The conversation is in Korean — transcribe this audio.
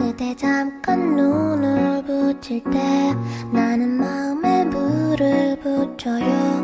그대 잠깐 눈을 붙일 때 나는 마음에 물을 붙여요.